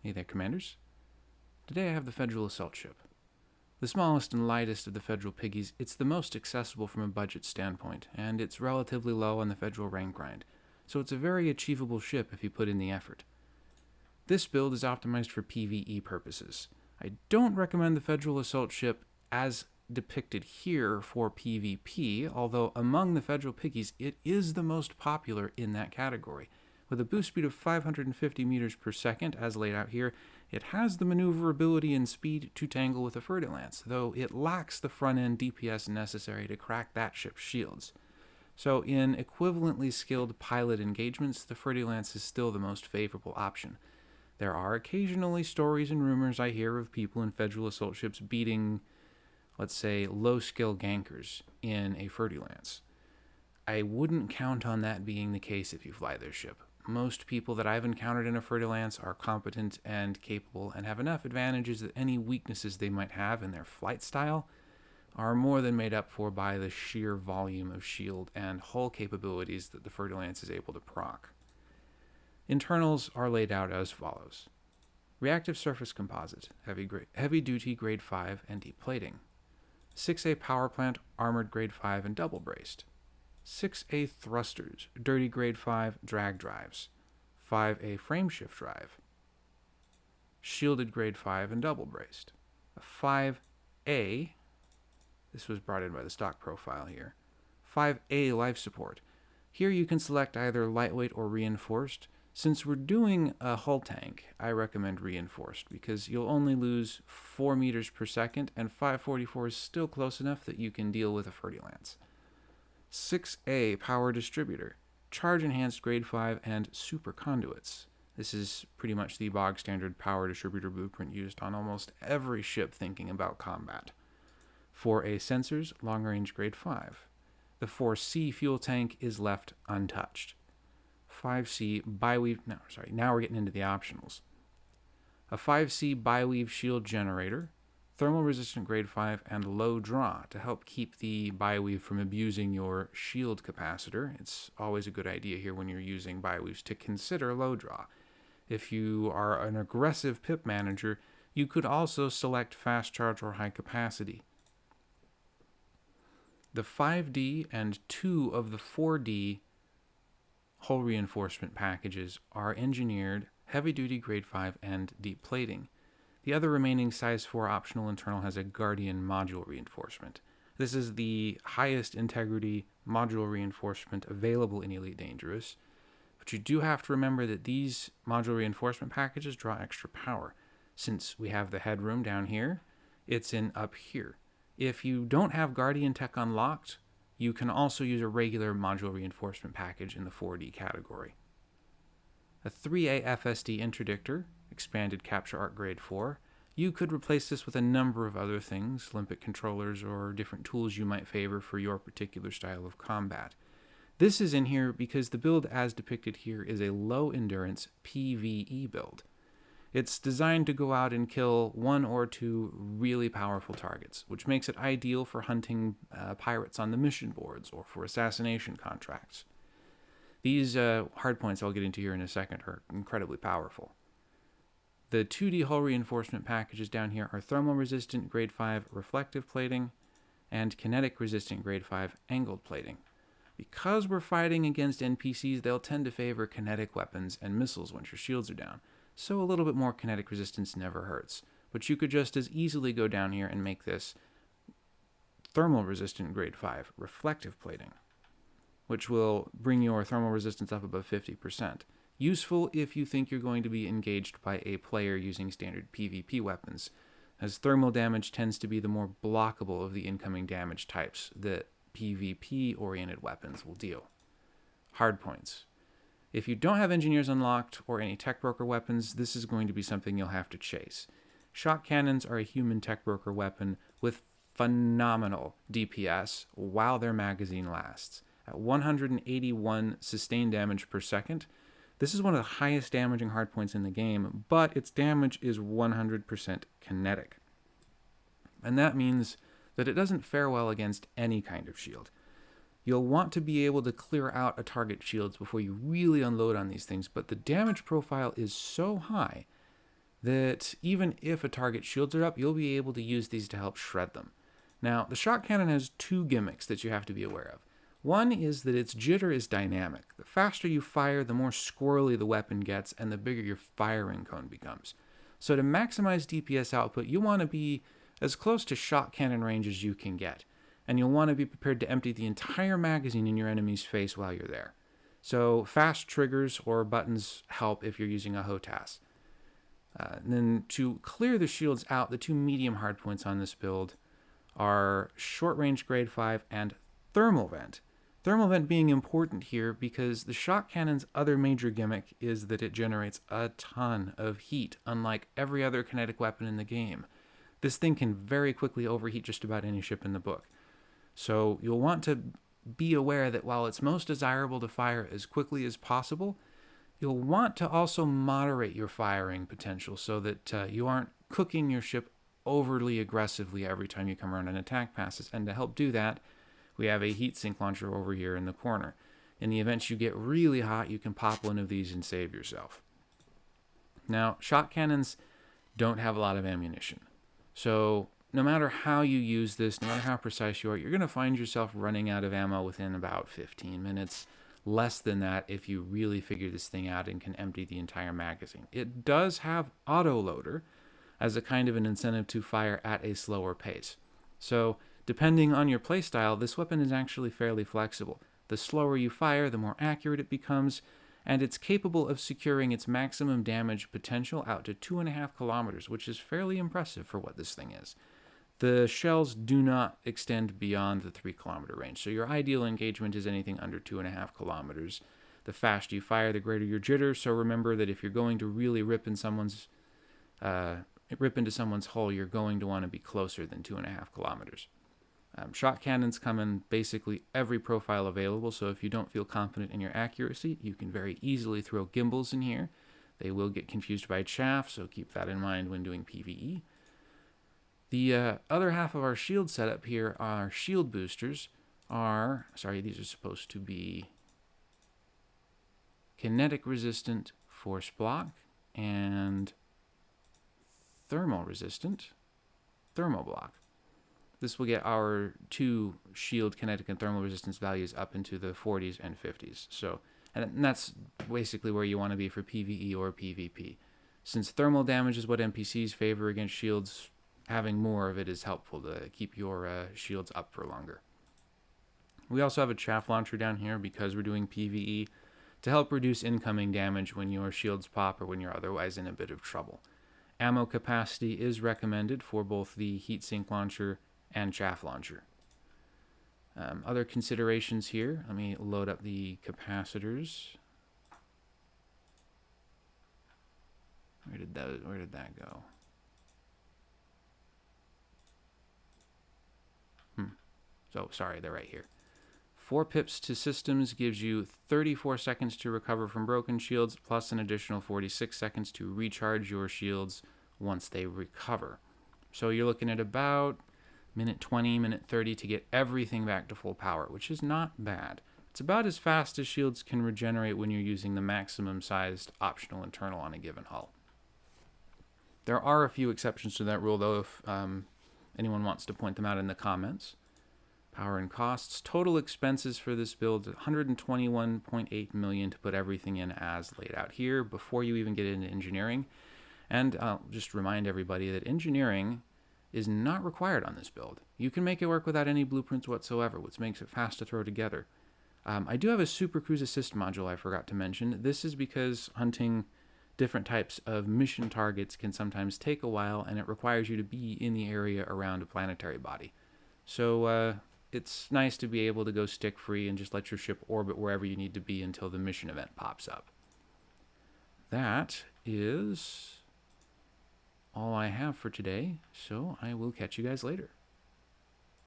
Hey there, Commanders. Today I have the Federal Assault Ship. The smallest and lightest of the Federal Piggies, it's the most accessible from a budget standpoint, and it's relatively low on the Federal rank grind, so it's a very achievable ship if you put in the effort. This build is optimized for PvE purposes. I don't recommend the Federal Assault Ship as depicted here for PvP, although among the Federal Piggies it is the most popular in that category. With a boost speed of 550 meters per second, as laid out here, it has the maneuverability and speed to tangle with a Fer-de-Lance, though it lacks the front-end DPS necessary to crack that ship's shields. So in equivalently skilled pilot engagements, the Fer-de-Lance is still the most favorable option. There are occasionally stories and rumors I hear of people in Federal assault ships beating, let's say, low-skill gankers in a Fer-de-Lance. I wouldn't count on that being the case if you fly their ship most people that I've encountered in a Fer-de-Lance are competent and capable and have enough advantages that any weaknesses they might have in their flight style are more than made up for by the sheer volume of shield and hull capabilities that the Fer-de-Lance is able to proc. Internals are laid out as follows. Reactive surface composite, heavy, heavy duty grade 5 and deep plating. 6A power plant, armored grade 5 and double braced. 6A thrusters, dirty grade 5 drag drives, 5A frameshift drive, shielded grade 5 and double braced. A 5A, this was brought in by the stock profile here, 5A life support. Here you can select either lightweight or reinforced. Since we're doing a hull tank, I recommend reinforced because you'll only lose 4 meters per second and 544 is still close enough that you can deal with a Fer-de-Lance. 6A power distributor, charge enhanced grade 5 and super conduits. This is pretty much the bog standard power distributor blueprint used on almost every ship thinking about combat. 4A sensors, long range grade 5. The 4C fuel tank is left untouched. 5C biweave, no, sorry, now we're getting into the optionals. A 5C biweave shield generator, thermal resistant grade 5, and low draw to help keep the Bi-Weave from abusing your shield capacitor. It's always a good idea here when you're using Bi-Weaves to consider low draw. If you are an aggressive pip manager, you could also select fast charge or high capacity. The 5D and two of the 4D hull reinforcement packages are engineered heavy duty grade 5 and deep plating. The other remaining size 4 optional internal has a Guardian module reinforcement. This is the highest integrity module reinforcement available in Elite Dangerous, but you do have to remember that these module reinforcement packages draw extra power. Since we have the headroom down here, it's in up here. If you don't have Guardian Tech unlocked, you can also use a regular module reinforcement package in the 4D category. A 3A FSD interdictor expanded capture Arc grade 4. You could replace this with a number of other things, limpet controllers or different tools you might favor for your particular style of combat. This is in here because the build as depicted here is a low endurance PvE build. It's designed to go out and kill one or two really powerful targets, which makes it ideal for hunting uh, pirates on the mission boards or for assassination contracts. These uh, hardpoints I'll get into here in a second are incredibly powerful. The 2D hull reinforcement packages down here are thermal resistant grade 5 reflective plating and kinetic resistant grade 5 angled plating. Because we're fighting against NPCs, they'll tend to favor kinetic weapons and missiles once your shields are down, so a little bit more kinetic resistance never hurts. But you could just as easily go down here and make this thermal resistant grade 5 reflective plating, which will bring your thermal resistance up above 50%. Useful if you think you're going to be engaged by a player using standard PvP weapons, as thermal damage tends to be the more blockable of the incoming damage types that PvP-oriented weapons will deal. Hardpoints. If you don't have engineers unlocked or any tech broker weapons, this is going to be something you'll have to chase. Shock cannons are a human tech broker weapon with phenomenal DPS while their magazine lasts. At 181 sustained damage per second, this is one of the highest damaging hardpoints in the game, but its damage is 100% kinetic. And that means that it doesn't fare well against any kind of shield. You'll want to be able to clear out a target shields before you really unload on these things, but the damage profile is so high that even if a target shields are up, you'll be able to use these to help shred them. Now, the shock cannon has two gimmicks that you have to be aware of. One is that its jitter is dynamic. The faster you fire, the more squirrely the weapon gets, and the bigger your firing cone becomes. So to maximize DPS output, you want to be as close to shock cannon range as you can get. And you'll want to be prepared to empty the entire magazine in your enemy's face while you're there. So fast triggers or buttons help if you're using a HOTAS. Uh, then to clear the shields out, the two medium hardpoints on this build are short range grade 5 and thermal vent. Thermal vent being important here because the shock cannon's other major gimmick is that it generates a ton of heat, unlike every other kinetic weapon in the game. This thing can very quickly overheat just about any ship in the book. So you'll want to be aware that while it's most desirable to fire as quickly as possible, you'll want to also moderate your firing potential so that uh, you aren't cooking your ship overly aggressively every time you come around an attack passes. And to help do that, we have a heat sink launcher over here in the corner. In the event you get really hot, you can pop one of these and save yourself. Now, shock cannons don't have a lot of ammunition. So no matter how you use this, no matter how precise you are, you're going to find yourself running out of ammo within about 15 minutes. Less than that if you really figure this thing out and can empty the entire magazine. It does have autoloader, as a kind of an incentive to fire at a slower pace. So, depending on your playstyle, this weapon is actually fairly flexible. The slower you fire, the more accurate it becomes, and it's capable of securing its maximum damage potential out to 2.5 kilometers, which is fairly impressive for what this thing is. The shells do not extend beyond the 3 kilometer range, so your ideal engagement is anything under 2.5 kilometers. The faster you fire, the greater your jitter, so remember that if you're going to really rip in someone's uh, rip into someone's hull, you're going to want to be closer than two and a half kilometers. Um, shock cannons come in basically every profile available, so if you don't feel confident in your accuracy, you can very easily throw gimbals in here. They will get confused by chaff, so keep that in mind when doing PvE. The uh, other half of our shield setup here, our shield boosters, are, sorry, these are supposed to be kinetic resistant force block and thermal resistant thermal block. This will get our two shield kinetic and thermal resistance values up into the 40s and 50s. So, and that's basically where you want to be for PvE or PvP. Since thermal damage is what NPCs favor against shields, having more of it is helpful to keep your uh, shields up for longer. We also have a chaff launcher down here because we're doing PvE to help reduce incoming damage when your shields pop or when you're otherwise in a bit of trouble. Ammo capacity is recommended for both the heatsink launcher and chaff launcher. Um, other considerations here, let me load up the capacitors. Where did that, where did that go? Hmm. So, sorry, they're right here. 4 pips to systems gives you 34 seconds to recover from broken shields, plus an additional 46 seconds to recharge your shields once they recover. So you're looking at about minute 20, minute 30 to get everything back to full power, which is not bad. It's about as fast as shields can regenerate when you're using the maximum sized optional internal on a given hull. There are a few exceptions to that rule, though, if um, anyone wants to point them out in the comments. Power and costs. Total expenses for this build, 121.8 million to put everything in as laid out here before you even get into engineering. And I'll just remind everybody that engineering is not required on this build. You can make it work without any blueprints whatsoever, which makes it fast to throw together. Um, I do have a Super Cruise Assist module I forgot to mention. This is because hunting different types of mission targets can sometimes take a while, and it requires you to be in the area around a planetary body. So uh, it's nice to be able to go stick free and just let your ship orbit wherever you need to be until the mission event pops up. That is all I have for today, so I will catch you guys later.